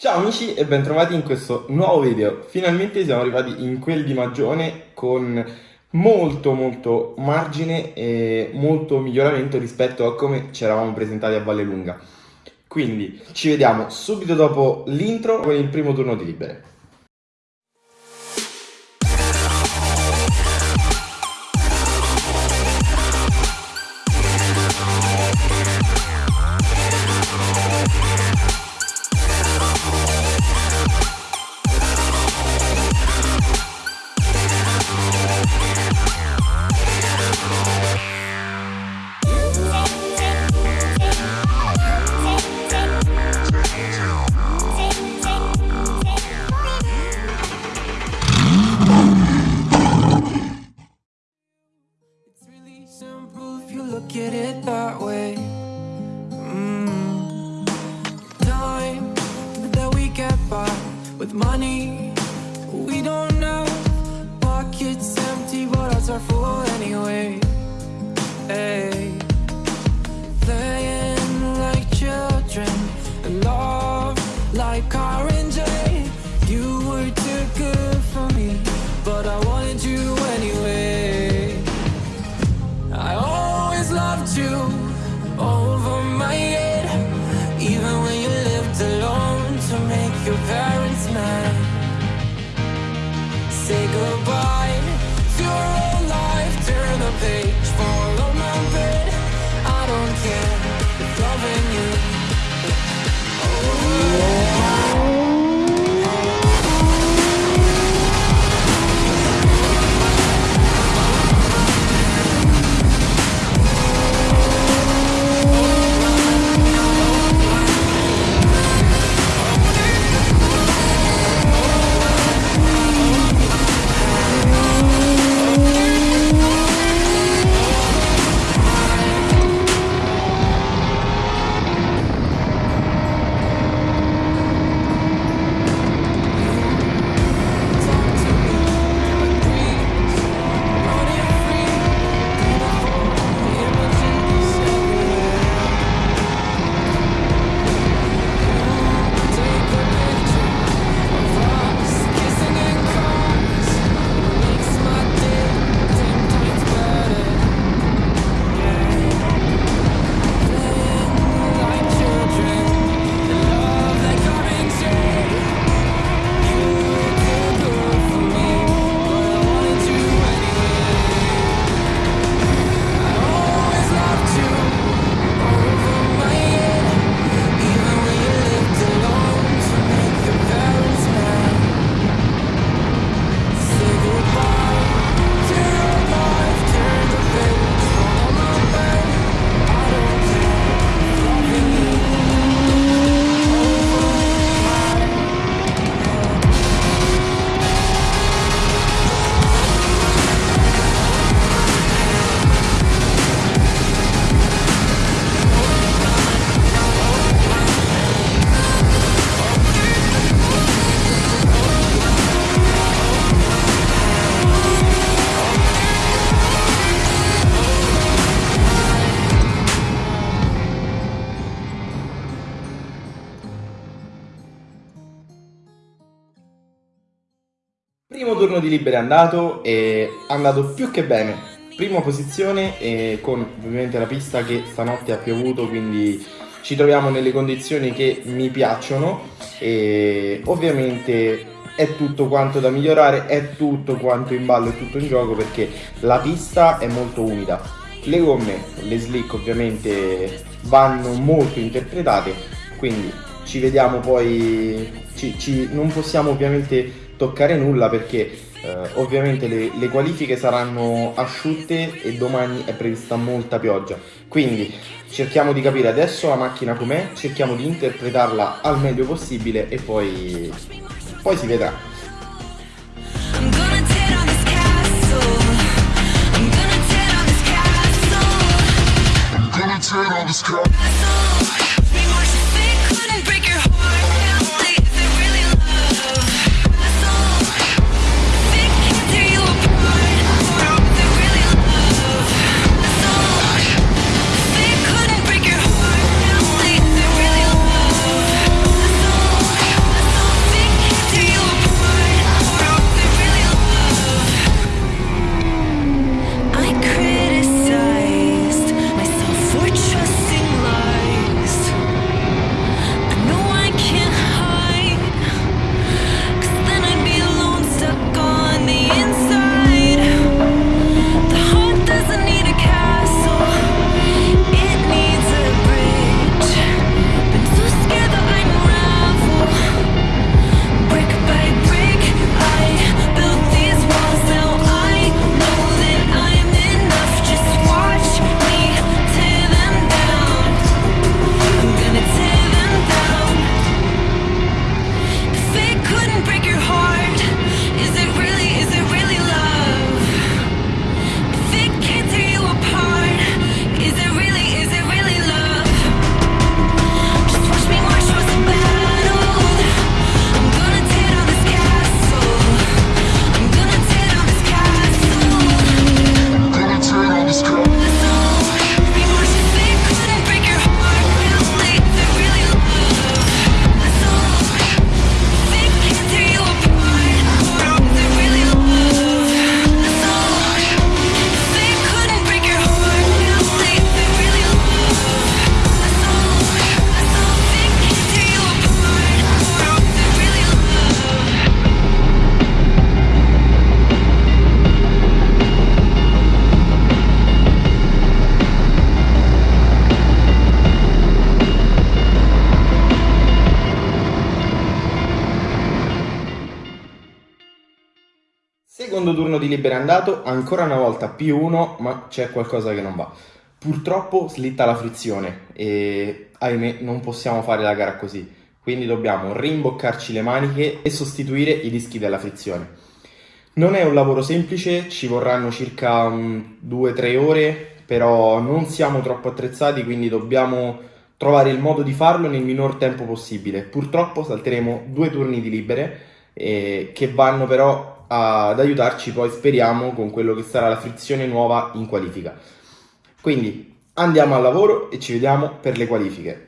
Ciao amici e bentrovati in questo nuovo video. Finalmente siamo arrivati in quel di Magione con molto molto margine e molto miglioramento rispetto a come ci eravamo presentati a Valle Lunga. Quindi ci vediamo subito dopo l'intro con il primo turno di libere. It's really simple if you look at it that way. Mm. Time that we get by with money we don't know. Pockets empty, but hearts are full anyway. Hey. Turno di libero è andato e è andato più che bene. Prima posizione e con ovviamente la pista che stanotte ha piovuto quindi ci troviamo nelle condizioni che mi piacciono e ovviamente è tutto quanto da migliorare, è tutto quanto in ballo, è tutto in gioco perché la pista è molto umida. Le gomme, le slick ovviamente vanno molto interpretate, quindi ci vediamo poi, ci, ci, non possiamo ovviamente toccare nulla perché eh, ovviamente le, le, qualifiche saranno asciutte e domani è prevista molta pioggia. Quindi cerchiamo di capire adesso la macchina com'è, cerchiamo di interpretarla al meglio possibile e poi, poi si vedrà. turn turno di libero è andato, ancora una volta più uno, ma c'è qualcosa che non va. Purtroppo slitta la frizione e ahimè non possiamo fare la gara così, quindi dobbiamo rimboccarci le maniche e sostituire i dischi della frizione. Non è un lavoro semplice, ci vorranno circa 2-3 ore, però non siamo troppo attrezzati, quindi dobbiamo trovare il modo di farlo nel minor tempo possibile. Purtroppo salteremo due turni di libere, eh, che vanno però ad aiutarci poi speriamo con quello che sarà la frizione nuova in qualifica. Quindi andiamo al lavoro e ci vediamo per le qualifiche.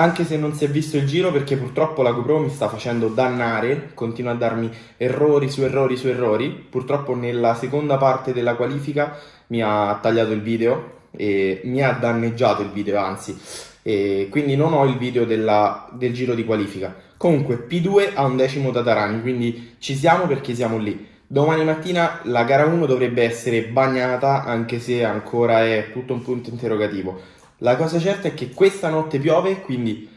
Anche se non si è visto il giro perché purtroppo la GoPro mi sta facendo dannare, continua a darmi errori su errori su errori, purtroppo nella seconda parte della qualifica mi ha tagliato il video e mi ha danneggiato il video anzi e quindi non ho il video della, del giro di qualifica. Comunque P2 ha un decimo da Tarani, quindi ci siamo perché siamo lì. Domani mattina la gara 1 dovrebbe essere bagnata anche se ancora è tutto un punto interrogativo. La cosa certa è che questa notte piove, quindi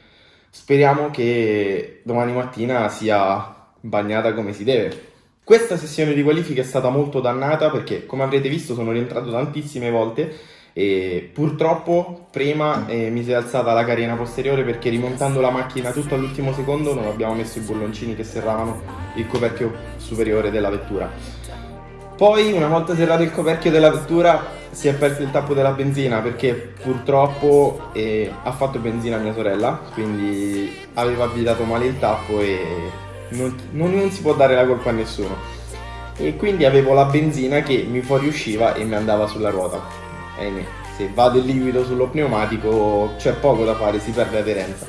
speriamo che domani mattina sia bagnata come si deve. Questa sessione di qualifica è stata molto dannata perché come avrete visto sono rientrato tantissime volte e purtroppo prima eh, mi si è alzata la carena posteriore perché rimontando la macchina tutto all'ultimo secondo non abbiamo messo i bolloncini che serravano il coperchio superiore della vettura poi una volta serrato il coperchio della vettura si è perso il tappo della benzina perché purtroppo eh, ha fatto benzina mia sorella quindi aveva avvitato male il tappo e non, non, non si può dare la colpa a nessuno e quindi avevo la benzina che mi fuoriusciva e mi andava sulla ruota ahimè, se va del liquido sullo pneumatico c'è poco da fare, si perde aderenza.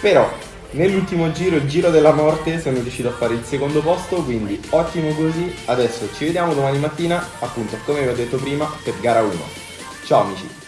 Però nell'ultimo giro, il giro della morte, sono riuscito a fare il secondo posto, quindi ottimo così. Adesso ci vediamo domani mattina, appunto come vi ho detto prima, per gara 1. Ciao amici!